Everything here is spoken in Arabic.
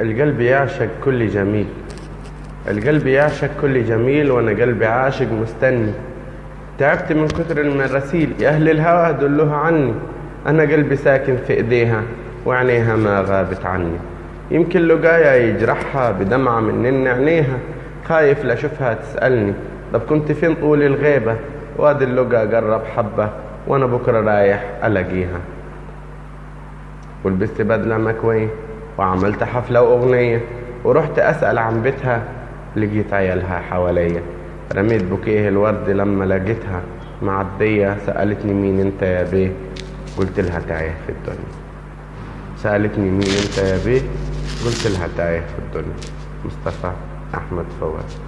القلب يعشق كل جميل. القلب يعشق كل جميل وأنا قلبي عاشق مستني. تعبت من كثر المراسيل يا أهل الهوى دلوها عني. أنا قلبي ساكن في إيديها وعينيها ما غابت عني. يمكن لقايا يجرحها بدمعة من عينيها. خايف لاشوفها تسألني. طب كنت فين طول الغيبة؟ وادي اللقا قرب حبة وأنا بكرة رايح ألاقيها. ولبست بدلة مكوية. وعملت حفلة وأغنية ورحت أسأل عن بيتها لقيت عيالها حواليا. رميت بوكيه الورد لما لقيتها معدية سألتني مين أنت يا بيه؟ قلت لها تايه في الدنيا. سألتني مين أنت يا بيه؟ قلت لها تايه في الدنيا. مصطفى أحمد فواز